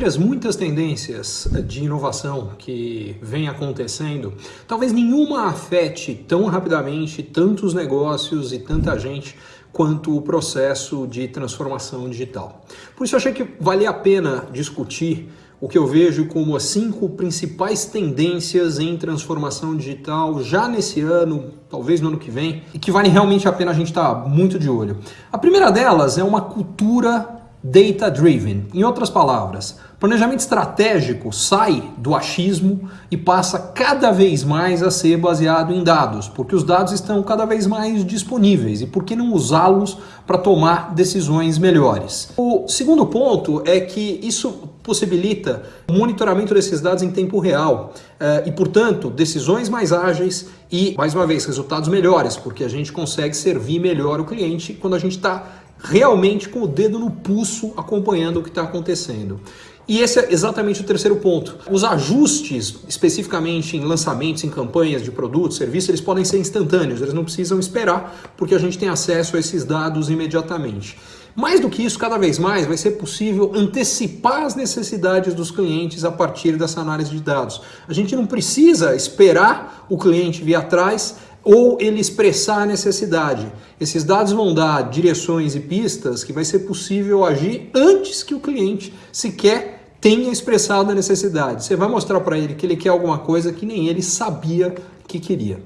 Entre as muitas tendências de inovação que vem acontecendo, talvez nenhuma afete tão rapidamente tantos negócios e tanta gente quanto o processo de transformação digital. Por isso achei que valia a pena discutir o que eu vejo como as cinco principais tendências em transformação digital já nesse ano, talvez no ano que vem, e que vale realmente a pena a gente estar tá muito de olho. A primeira delas é uma cultura data-driven. Em outras palavras, planejamento estratégico sai do achismo e passa cada vez mais a ser baseado em dados, porque os dados estão cada vez mais disponíveis e por que não usá-los para tomar decisões melhores? O segundo ponto é que isso possibilita o monitoramento desses dados em tempo real eh, e, portanto, decisões mais ágeis e, mais uma vez, resultados melhores, porque a gente consegue servir melhor o cliente quando a gente está realmente com o dedo no pulso acompanhando o que está acontecendo. E esse é exatamente o terceiro ponto. Os ajustes, especificamente em lançamentos, em campanhas de produtos, serviços, eles podem ser instantâneos, eles não precisam esperar porque a gente tem acesso a esses dados imediatamente. Mais do que isso, cada vez mais vai ser possível antecipar as necessidades dos clientes a partir dessa análise de dados. A gente não precisa esperar o cliente vir atrás ou ele expressar a necessidade. Esses dados vão dar direções e pistas que vai ser possível agir antes que o cliente sequer tenha expressado a necessidade. Você vai mostrar para ele que ele quer alguma coisa que nem ele sabia que queria.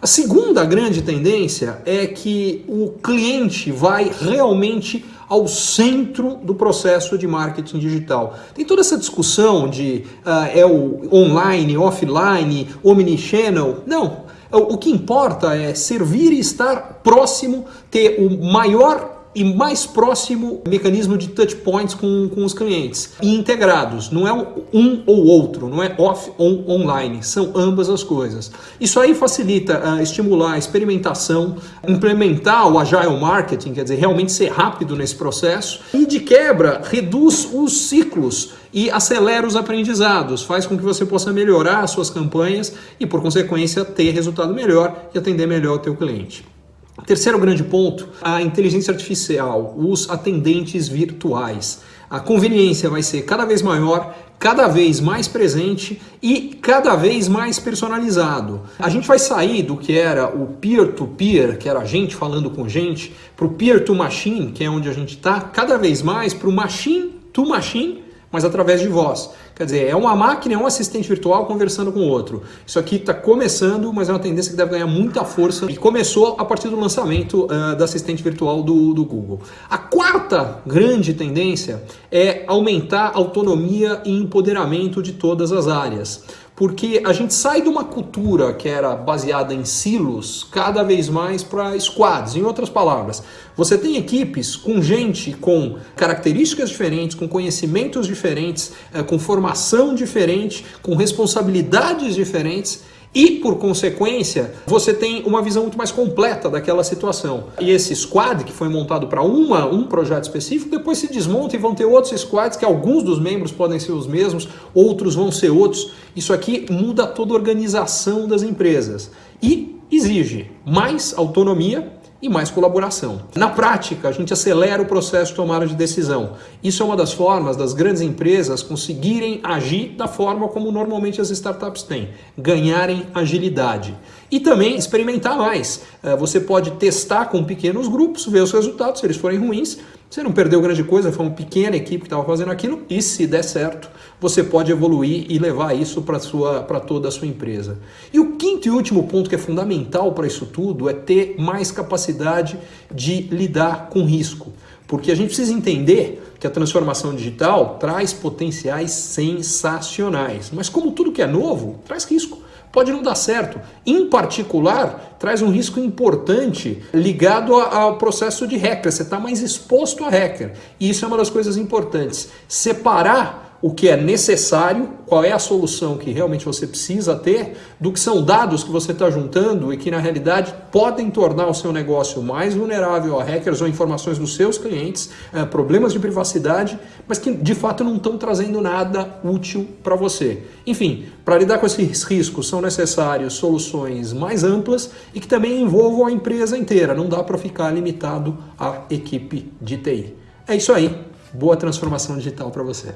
A segunda grande tendência é que o cliente vai realmente ao centro do processo de marketing digital. Tem toda essa discussão de uh, é o online, offline, omnichannel. Não, o que importa é servir e estar próximo, ter o maior e mais próximo mecanismo de touch points com, com os clientes e integrados, não é um ou outro, não é off ou online, são ambas as coisas. Isso aí facilita uh, estimular a experimentação, implementar o agile marketing, quer dizer, realmente ser rápido nesse processo e de quebra reduz os ciclos e acelera os aprendizados, faz com que você possa melhorar as suas campanhas e por consequência ter resultado melhor e atender melhor o teu cliente. Terceiro grande ponto, a inteligência artificial, os atendentes virtuais. A conveniência vai ser cada vez maior, cada vez mais presente e cada vez mais personalizado. A gente vai sair do que era o peer-to-peer, -peer, que era a gente falando com gente, para o peer-to-machine, que é onde a gente está, cada vez mais para o machine-to-machine, mas através de voz. Quer dizer, é uma máquina, é um assistente virtual conversando com o outro. Isso aqui está começando, mas é uma tendência que deve ganhar muita força e começou a partir do lançamento uh, do assistente virtual do, do Google. A quarta grande tendência é aumentar a autonomia e empoderamento de todas as áreas porque a gente sai de uma cultura que era baseada em silos cada vez mais para squads. Em outras palavras, você tem equipes com gente com características diferentes, com conhecimentos diferentes, eh, com formação diferente, com responsabilidades diferentes e, por consequência, você tem uma visão muito mais completa daquela situação. E esse squad, que foi montado para um projeto específico, depois se desmonta e vão ter outros squads, que alguns dos membros podem ser os mesmos, outros vão ser outros. Isso aqui muda toda a organização das empresas e exige mais autonomia e mais colaboração. Na prática, a gente acelera o processo de tomada de decisão. Isso é uma das formas das grandes empresas conseguirem agir da forma como normalmente as startups têm, ganharem agilidade. E também experimentar mais. Eh, você pode testar com pequenos grupos, ver os resultados, se eles forem ruins, você não perdeu grande coisa, foi uma pequena equipe que estava fazendo aquilo e se der certo, você pode evoluir e levar isso para toda a sua empresa. E o quinto e último ponto que é fundamental para isso tudo é ter mais capacidade de lidar com risco. Porque a gente precisa entender que a transformação digital traz potenciais sensacionais. Mas como tudo que é novo, traz risco pode não dar certo. Em particular, traz um risco importante ligado ao processo de hacker. Você está mais exposto a hacker. E isso é uma das coisas importantes. Separar o que é necessário, qual é a solução que realmente você precisa ter, do que são dados que você está juntando e que na realidade podem tornar o seu negócio mais vulnerável a hackers ou informações dos seus clientes, é, problemas de privacidade, mas que de fato não estão trazendo nada útil para você. Enfim, para lidar com esses riscos são necessárias soluções mais amplas e que também envolvam a empresa inteira, não dá para ficar limitado à equipe de TI. É isso aí, boa transformação digital para você.